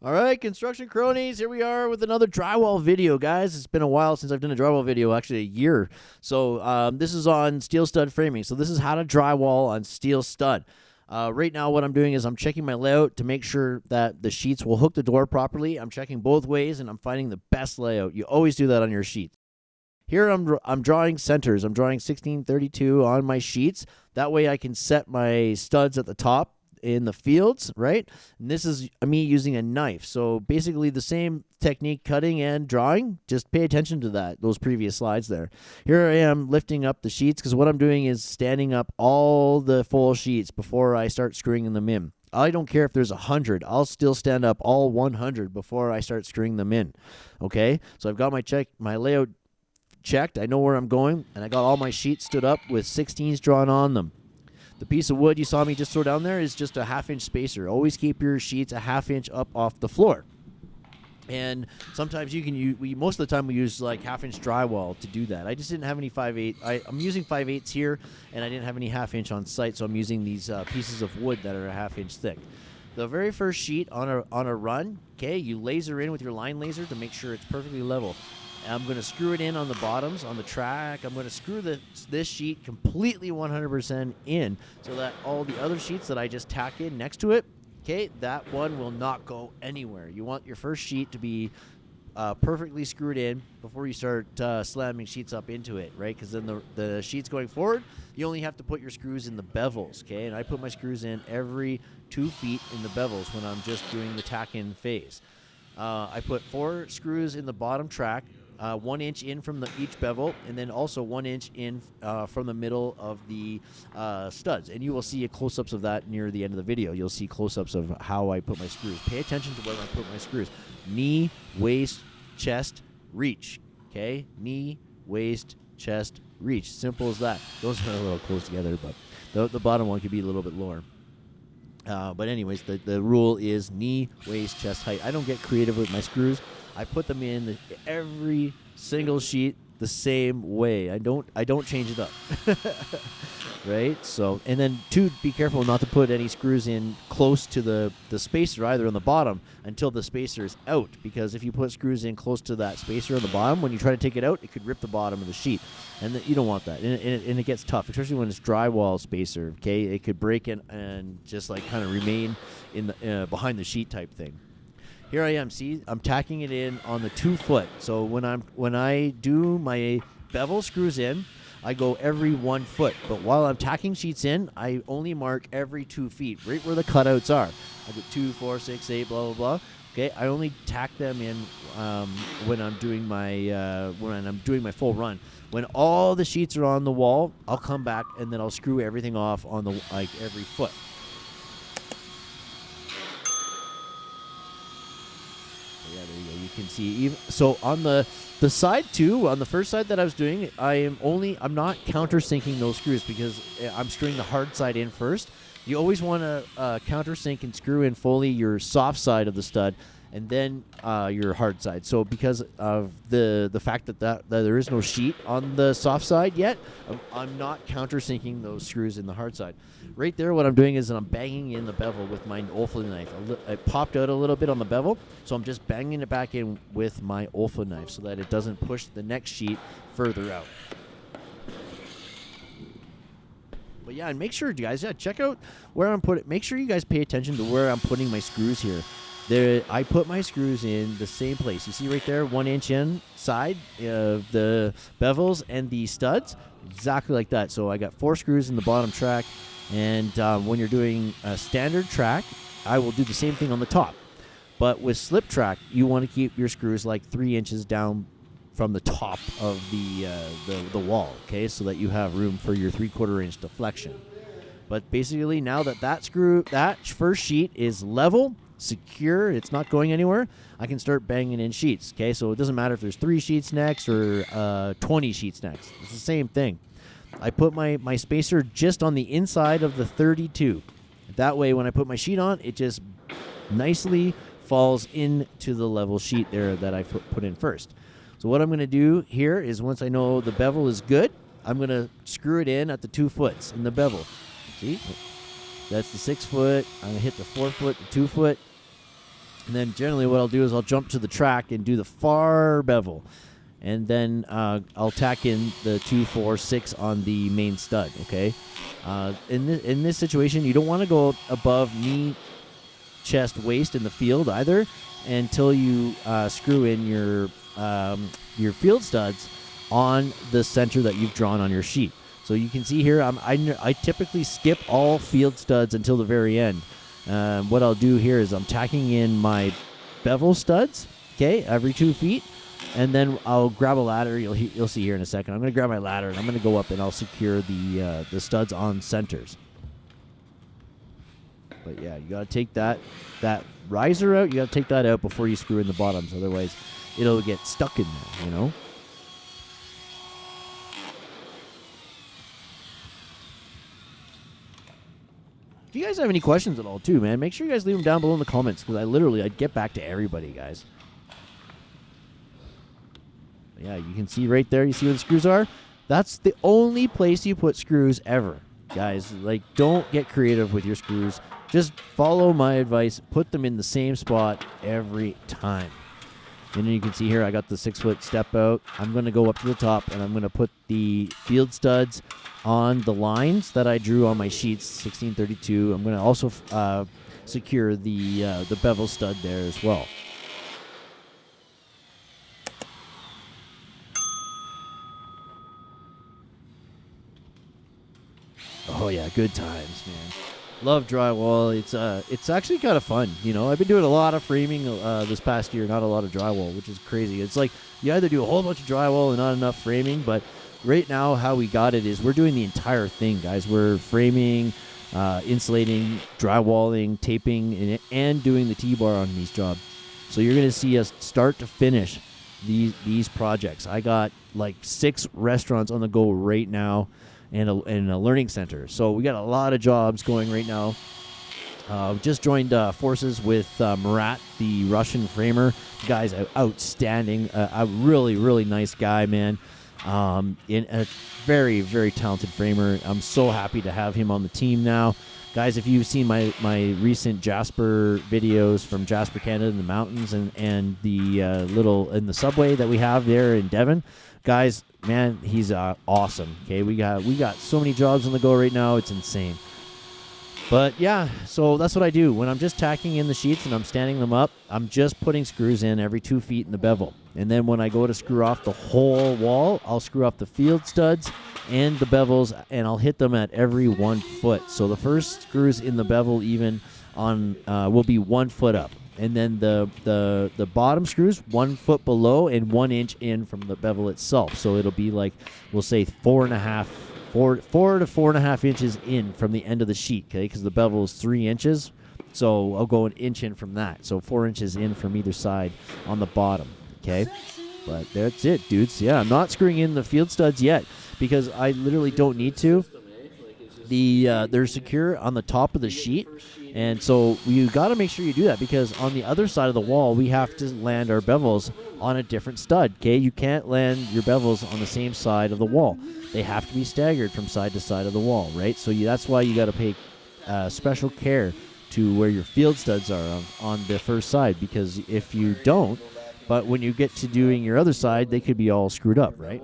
All right, construction cronies, here we are with another drywall video, guys. It's been a while since I've done a drywall video, actually a year. So um, this is on steel stud framing. So this is how to drywall on steel stud. Uh, right now, what I'm doing is I'm checking my layout to make sure that the sheets will hook the door properly. I'm checking both ways, and I'm finding the best layout. You always do that on your sheets. Here I'm, I'm drawing centers. I'm drawing 1632 on my sheets. That way I can set my studs at the top in the fields, right? And this is me using a knife. So basically the same technique cutting and drawing. Just pay attention to that, those previous slides there. Here I am lifting up the sheets because what I'm doing is standing up all the full sheets before I start screwing them in. I don't care if there's a hundred. I'll still stand up all 100 before I start screwing them in. Okay, so I've got my check, my layout checked. I know where I'm going, and I got all my sheets stood up with 16s drawn on them. The piece of wood you saw me just throw down there is just a half inch spacer. Always keep your sheets a half inch up off the floor. And sometimes you can use, we, most of the time we use like half inch drywall to do that. I just didn't have any 5 8. I, am using 5 eighths here, and I didn't have any half inch on site, so I'm using these uh, pieces of wood that are a half inch thick. The very first sheet on a, on a run, okay, you laser in with your line laser to make sure it's perfectly level. I'm going to screw it in on the bottoms on the track. I'm going to screw the, this sheet completely 100% in so that all the other sheets that I just tack in next to it, okay, that one will not go anywhere. You want your first sheet to be uh, perfectly screwed in before you start uh, slamming sheets up into it, right? Because then the, the sheets going forward, you only have to put your screws in the bevels, okay? And I put my screws in every two feet in the bevels when I'm just doing the tack in phase. Uh, I put four screws in the bottom track, uh, one inch in from the each bevel, and then also one inch in uh, from the middle of the uh, studs. And you will see a close-ups of that near the end of the video. You'll see close-ups of how I put my screws. Pay attention to where I put my screws. Knee, waist, chest, reach. Okay, knee, waist, chest, reach. Simple as that. Those are a little close together, but the, the bottom one could be a little bit lower. Uh, but anyways, the, the rule is knee, waist, chest height. I don't get creative with my screws. I put them in the, every single sheet the same way. I don't I don't change it up. right? So and then two be careful not to put any screws in close to the the spacer either on the bottom until the spacer is out because if you put screws in close to that spacer on the bottom when you try to take it out it could rip the bottom of the sheet and the, you don't want that and it, and it, and it gets tough especially when it's drywall spacer okay it could break and and just like kind of remain in the uh, behind the sheet type thing here I am. See, I'm tacking it in on the two foot. So when I'm when I do my bevel screws in, I go every one foot. But while I'm tacking sheets in, I only mark every two feet, right where the cutouts are. I go two, four, six, eight, blah blah blah. Okay, I only tack them in um, when I'm doing my uh, when I'm doing my full run. When all the sheets are on the wall, I'll come back and then I'll screw everything off on the like every foot. yeah, there you go. You can see so on the the side too. On the first side that I was doing, I am only I'm not countersinking those screws because eh, I'm screwing the hard side in first. You always want to uh, countersink and screw in fully your soft side of the stud, and then uh, your hard side. So because of the the fact that, that, that there is no sheet on the soft side yet, I'm, I'm not countersinking those screws in the hard side. Right there, what I'm doing is I'm banging in the bevel with my Olfa knife. It popped out a little bit on the bevel, so I'm just banging it back in with my Olfa knife so that it doesn't push the next sheet further out. But yeah, and make sure, you guys, yeah, check out where I'm putting. Make sure you guys pay attention to where I'm putting my screws here. There, I put my screws in the same place. You see right there, one inch inside of the bevels and the studs, exactly like that. So I got four screws in the bottom track, and um, when you're doing a standard track, I will do the same thing on the top. But with slip track, you want to keep your screws like three inches down from the top of the, uh, the, the wall, okay, so that you have room for your three quarter inch deflection. But basically, now that that screw, that first sheet is level, secure, it's not going anywhere, I can start banging in sheets. Okay, so it doesn't matter if there's three sheets next or uh, 20 sheets next. It's the same thing. I put my, my spacer just on the inside of the 32. That way, when I put my sheet on, it just nicely falls into the level sheet there that I put in first. So what I'm going to do here is once I know the bevel is good, I'm going to screw it in at the two foots in the bevel. See? That's the six foot. I'm going to hit the four foot, the two foot. And then generally what I'll do is I'll jump to the track and do the far bevel. And then uh, I'll tack in the two, four, six on the main stud. Okay. Uh, in this in this situation, you don't want to go above knee, chest, waist in the field either, until you uh, screw in your um, your field studs on the center that you've drawn on your sheet. So you can see here, I'm, I, I typically skip all field studs until the very end. Um, what I'll do here is I'm tacking in my bevel studs, okay, every two feet, and then I'll grab a ladder. You'll you'll see here in a second. I'm going to grab my ladder and I'm going to go up and I'll secure the uh, the studs on centers. But yeah, you got to take that that riser out. You got to take that out before you screw in the bottoms. Otherwise, it'll get stuck in there. You know. If you guys have any questions at all, too, man, make sure you guys leave them down below in the comments because I literally I'd get back to everybody, guys. Yeah, you can see right there. You see where the screws are? That's the only place you put screws ever, guys. Like, don't get creative with your screws. Just follow my advice. Put them in the same spot every time. And you can see here, I got the six foot step out. I'm going to go up to the top and I'm going to put the field studs on the lines that I drew on my sheets, 1632. I'm going to also uh, secure the uh, the bevel stud there as well. Oh yeah, good times, man. Love drywall. It's uh, it's actually kind of fun. You know, I've been doing a lot of framing uh, this past year, not a lot of drywall, which is crazy. It's like you either do a whole bunch of drywall and not enough framing, but right now how we got it is we're doing the entire thing, guys. We're framing, uh, insulating, drywalling, taping, and, and doing the T-bar on these jobs. So you're gonna see us start to finish these these projects. I got like six restaurants on the go right now and a, and a learning center. So we got a lot of jobs going right now. Uh, just joined uh, forces with uh, Murat, the Russian framer. The guy's outstanding. a really, really nice guy, man. Um, in a very, very talented framer. I'm so happy to have him on the team now. Guys, if you've seen my, my recent Jasper videos from Jasper, Canada, in the mountains, and and the uh, little in the subway that we have there in Devon, guys, man, he's uh, awesome. Okay, we got we got so many jobs on the go right now. It's insane. But yeah, so that's what I do when I'm just tacking in the sheets and I'm standing them up. I'm just putting screws in every two feet in the bevel, and then when I go to screw off the whole wall, I'll screw off the field studs and the bevels, and I'll hit them at every one foot. So the first screws in the bevel even on uh, will be one foot up and then the the the bottom screws one foot below and one inch in from the bevel itself. So it'll be like we'll say four and a half, four four to four and a half inches in from the end of the sheet. Okay, because the bevel is three inches. So I'll go an inch in from that. So four inches in from either side on the bottom. Okay. But that's it, dudes. Yeah, I'm not screwing in the field studs yet because I literally don't need to. The uh, they're secure on the top of the sheet, and so you got to make sure you do that because on the other side of the wall, we have to land our bevels on a different stud. Okay, you can't land your bevels on the same side of the wall. They have to be staggered from side to side of the wall, right? So you, that's why you got to pay uh, special care to where your field studs are on, on the first side because if you don't, but when you get to doing your other side, they could be all screwed up, right?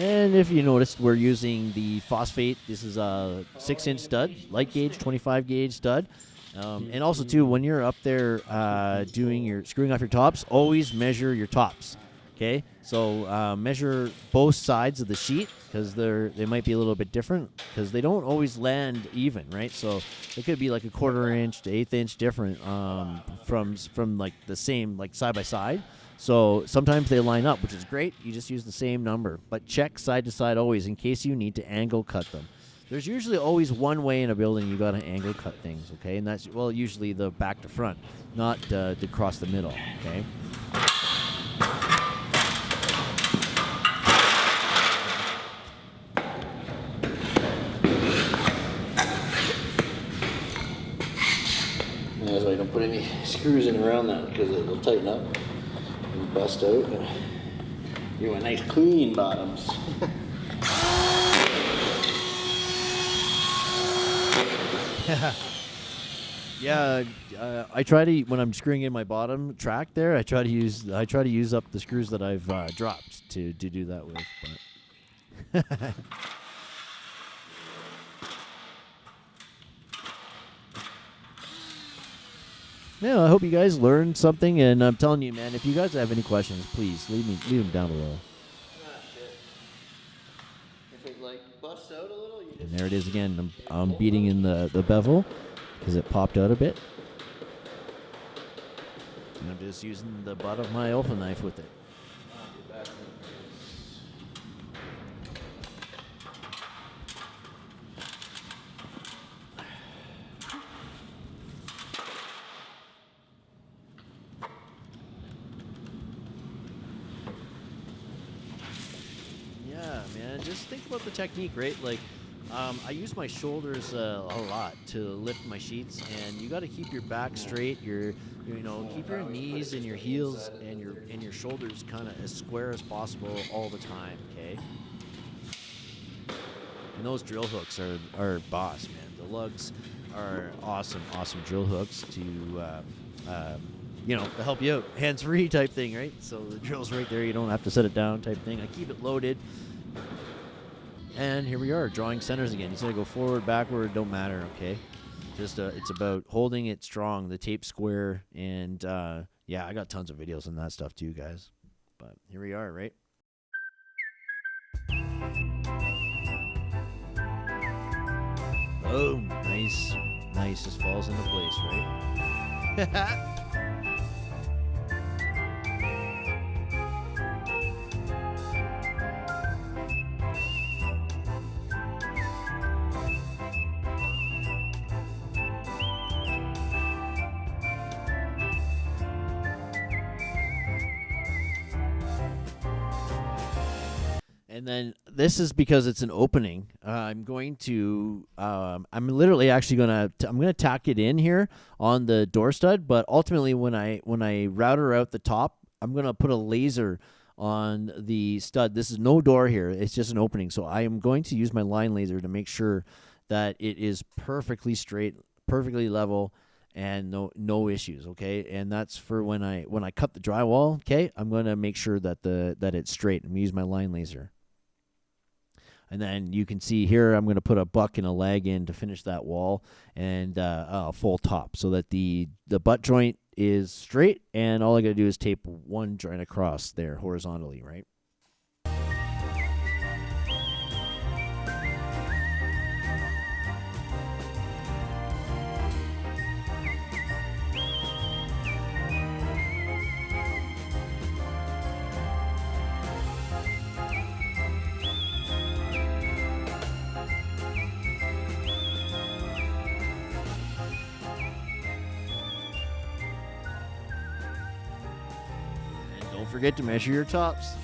And if you noticed, we're using the phosphate. This is a six-inch stud, light gauge, 25 gauge stud. Um, and also, too, when you're up there uh, doing your screwing off your tops, always measure your tops. Okay, so uh, measure both sides of the sheet because they're they might be a little bit different because they don't always land even, right? So it could be like a quarter inch to eighth inch different um, from from like the same like side by side. So sometimes they line up, which is great. You just use the same number, but check side to side always in case you need to angle cut them. There's usually always one way in a building you got to angle cut things, okay? And that's well usually the back to front, not uh, to cross the middle, okay? That's why I don't put any screws in around that because it'll tighten up bust out. And you want nice clean bottoms. yeah, uh, I try to when I'm screwing in my bottom track there. I try to use I try to use up the screws that I've uh, dropped to to do that with. But yeah, I hope you guys learned something, and I'm telling you, man, if you guys have any questions, please leave me leave them down below. And there it is again. I'm, I'm beating in the, the bevel because it popped out a bit. And I'm just using the butt of my Olfa knife with it. Yeah, man. Technique, right? Like, um, I use my shoulders uh, a lot to lift my sheets, and you got to keep your back straight. Your, you know, keep your knees and your heels and your and your shoulders kind of as square as possible all the time. Okay. And those drill hooks are are boss, man. The lugs are awesome, awesome drill hooks to. Uh, uh, you know, to help you out, hands-free type thing, right? So the drill's right there; you don't have to set it down, type thing. I keep it loaded. And here we are, drawing centers again. He's going to go forward, backward, don't matter, okay? Just uh, It's about holding it strong, the tape square, and uh, yeah, I got tons of videos on that stuff too, guys. But here we are, right? Oh, nice. Nice, just falls into place, right? this is because it's an opening. Uh, I'm going to, um, I'm literally actually gonna, t- I'm gonna tack it in here on the door stud. But ultimately, when I when I router out the top, I'm gonna put a laser on the stud. This is no door here; it's just an opening. So I am going to use my line laser to make sure that it is perfectly straight, perfectly level, and no no issues okay and that's for when i when i cut the drywall okay i'm going to make sure that the that it's straight and use my line laser and then you can see here, I'm going to put a buck and a leg in to finish that wall and uh, a full top so that the, the butt joint is straight. And all I got to do is tape one joint across there horizontally, right? Forget to measure your tops.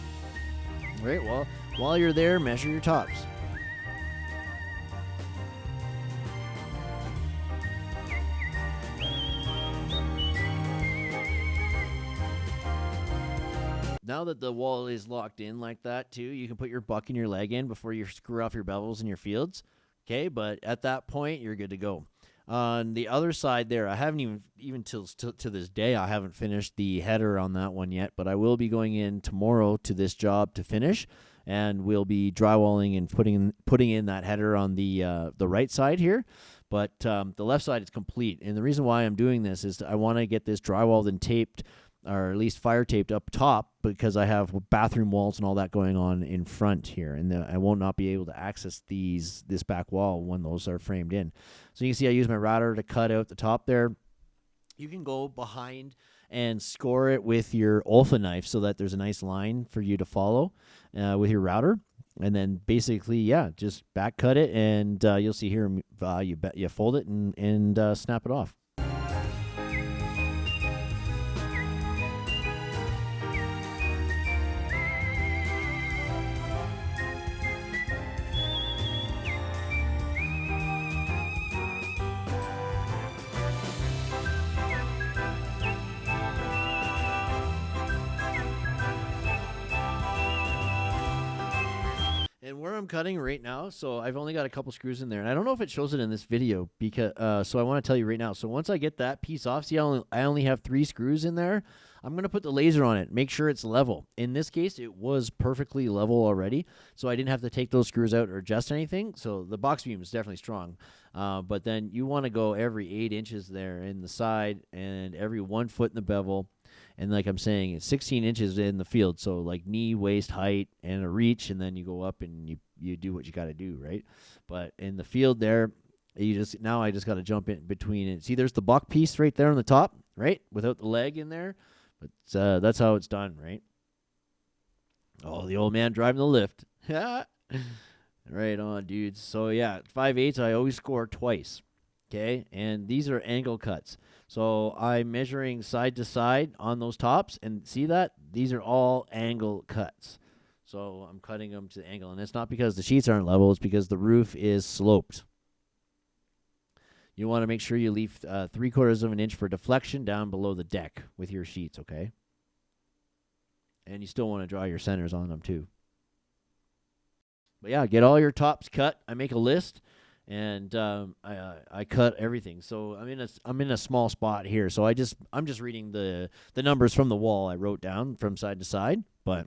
Right, well, while you're there, measure your tops. Now that the wall is locked in like that too, you can put your buck and your leg in before you screw off your bevels and your fields. Okay, but at that point, you're good to go. On the other side there, I haven't even even till to, to this day I haven't finished the header on that one yet, but I will be going in tomorrow to this job to finish, and we'll be drywalling and putting putting in that header on the uh, the right side here. But um, the left side is complete, and the reason why I'm doing this is I want to get this drywalled and taped or at least fire taped up top because I have bathroom walls and all that going on in front here, and the, I won't not be able to access these this back wall when those are framed in. So you can see I use my router to cut out the top there. You can go behind and score it with your Olfa knife so that there's a nice line for you to follow uh, with your router. And then basically, yeah, just back cut it, and uh, you'll see here uh, you you fold it and and uh, snap it off. I'm cutting right now, so I've only got a couple screws in there, and I don't know if it shows it in this video because. Uh, so I want to tell you right now. So once I get that piece off, see, I only I only have three screws in there. I'm gonna put the laser on it, make sure it's level. In this case, it was perfectly level already, so I didn't have to take those screws out or adjust anything. So the box beam is definitely strong, uh, but then you want to go every eight inches there in the side and every one foot in the bevel and like I'm saying, it's 16 inches in the field, so like knee, waist height, and a reach, and then you go up and you you do what you got to do, right? But in the field there, you just now I just got to jump in between it. See, there's the buck piece right there on the top, right, without the leg in there, but uh, that's how it's done, right? Oh, the old man driving the lift. right on, dudes. So yeah, five eighths. I always score twice. Okay, and these are angle cuts. So I'm measuring side to side on those tops, and see that? These are all angle cuts. So I'm cutting them to the angle, and it's not because the sheets aren't level, it's because the roof is sloped. You want to make sure you leave uh, three quarters of an inch for deflection down below the deck with your sheets, okay? And you still want to draw your centers on them too. But yeah, get all your tops cut. I make a list and um, I uh, I cut everything. So I'm in a I'm in a small spot here. So I just I'm just reading the the numbers from the wall I wrote down from side to side, but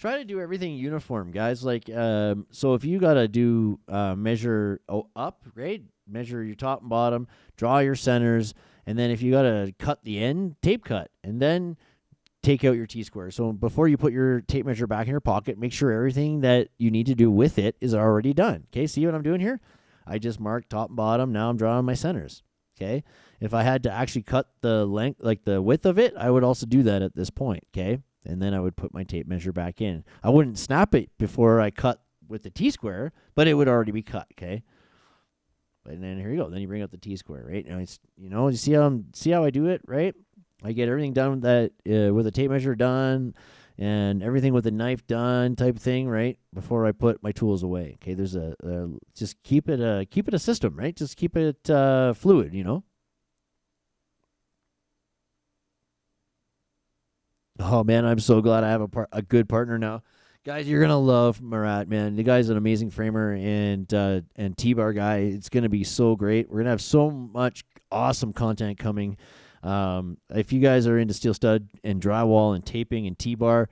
try to do everything uniform, guys. Like um, so if you gotta do uh, measure oh, up, right? Measure your top and bottom, draw your centers, and then if you gotta cut the end, tape cut, and then take out your T-square. So before you put your tape measure back in your pocket, make sure everything that you need to do with it is already done. Okay, see what I'm doing here? I just marked top and bottom. Now I'm drawing my centers. Okay, if I had to actually cut the length, like the width of it, I would also do that at this point. Okay, and then I would put my tape measure back in. I wouldn't snap it before I cut with the T-square, but it would already be cut. Okay. And then here you go. Then you bring up the T square, right? Now it's you know you see how I'm, see how I do it, right? I get everything done that uh, with a tape measure done and everything with a knife done type thing, right? Before I put my tools away. Okay, there's a, a just keep it a keep it a system, right? Just keep it uh, fluid, you know. Oh man, I'm so glad I have a par- a good partner now. Guys, you're gonna love Murat, man. The guy's an amazing framer and uh, and T-bar guy. It's gonna be so great. We're gonna have so much awesome content coming. Um, if you guys are into steel stud and drywall and taping and T-bar,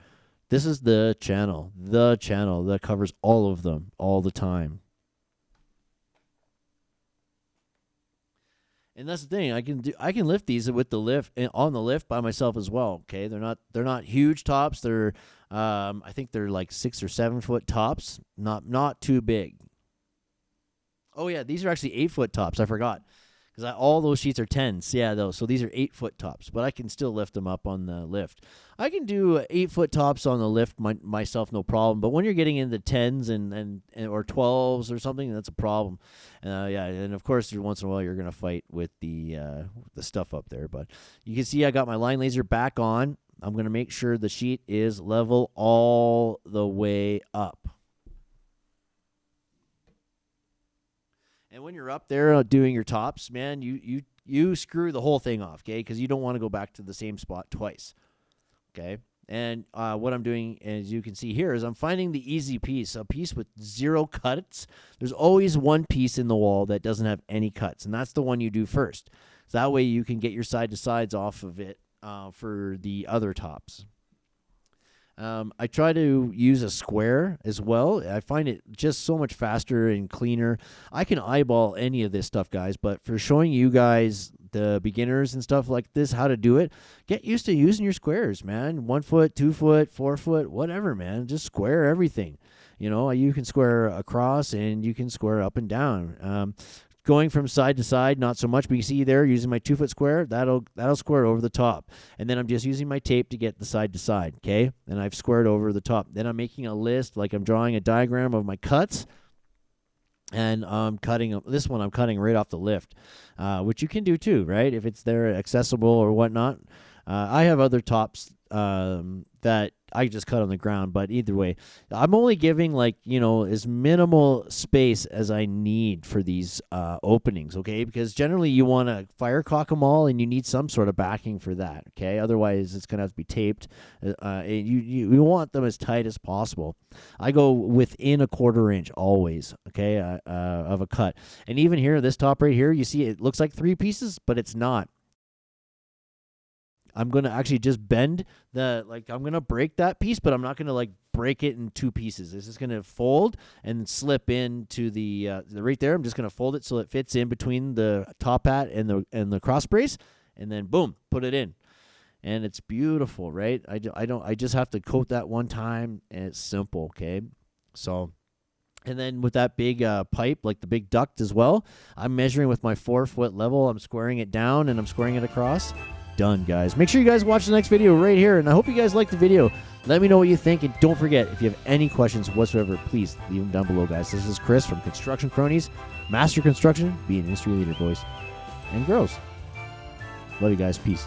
this is the channel, the channel that covers all of them all the time. And that's the thing. I can do. I can lift these with the lift on the lift by myself as well. Okay, they're not. They're not huge tops. They're. Um, I think they're like six or seven foot tops. Not not too big. Oh yeah, these are actually eight foot tops. I forgot because all those sheets are tens. Yeah, though. So these are eight foot tops, but I can still lift them up on the lift. I can do eight foot tops on the lift my, myself, no problem. But when you're getting into tens and, and, and or twelves or something, that's a problem. Uh, yeah, and of course, once in a while you're gonna fight with the uh, the stuff up there. But you can see I got my line laser back on. I'm gonna make sure the sheet is level all the way up. And when you're up there uh, doing your tops, man, you you you screw the whole thing off, okay? Because you don't want to go back to the same spot twice, okay? And uh, what I'm doing, as you can see here, is I'm finding the easy piece, a piece with zero cuts. There's always one piece in the wall that doesn't have any cuts, and that's the one you do first. So that way you can get your side to sides off of it uh, for the other tops. Um, I try to use a square as well. I find it just so much faster and cleaner. I can eyeball any of this stuff, guys, but for showing you guys the beginners and stuff like this how to do it, get used to using your squares, man. One foot, two foot, four foot, whatever, man. Just square everything. You know, you can square across and you can square up and down. Um, going from side to side, not so much. But you see there, using my two foot square, that'll that'll square over the top. And then I'm just using my tape to get the side to side. Okay, and I've squared over the top. Then I'm making a list, like I'm drawing a diagram of my cuts. And I'm cutting this one. I'm cutting right off the lift, uh, which you can do too, right? If it's there accessible or whatnot. Uh, I have other tops um, that I just cut on the ground. But either way, I'm only giving like you know as minimal space as I need for these uh, openings. Okay, because generally you want to fire caulk them all, and you need some sort of backing for that. Okay, otherwise it's gonna have to be taped. Uh, uh you, you you want them as tight as possible. I go within a quarter inch always. Okay, uh, uh, of a cut, and even here this top right here, you see it looks like three pieces, but it's not. I'm gonna actually just bend the like I'm gonna break that piece, but I'm not gonna like break it in two pieces. This is gonna fold and slip into the, uh, the right there. I'm just gonna fold it so it fits in between the top hat and the and the cross brace, and then boom, put it in, and it's beautiful, right? I, do, I don't I just have to coat that one time, and it's simple, okay? So. And then with that big uh, pipe, like the big duct as well, I'm measuring with my four foot level. I'm squaring it down and I'm squaring it across done, guys. Make sure you guys watch the next video right here, and I hope you guys liked the video. Let me know what you think, and don't forget, if you have any questions whatsoever, please leave them down below, guys. This is Chris from Construction Cronies. Master Construction, be an industry leader, boys and girls. Love you guys. Peace.